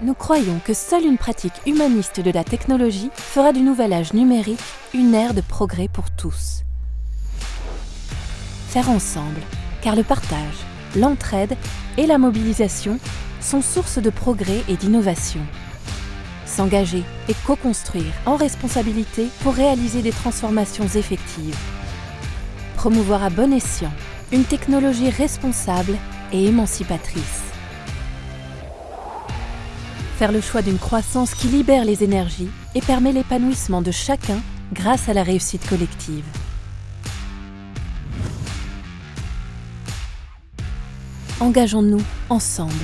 Nous croyons que seule une pratique humaniste de la technologie fera du nouvel âge numérique une ère de progrès pour tous. Faire ensemble, car le partage, l'entraide et la mobilisation sont source de progrès et d'innovation. S'engager et co-construire en responsabilité pour réaliser des transformations effectives. Promouvoir à bon escient une technologie responsable et émancipatrice faire le choix d'une croissance qui libère les énergies et permet l'épanouissement de chacun grâce à la réussite collective. Engageons-nous ensemble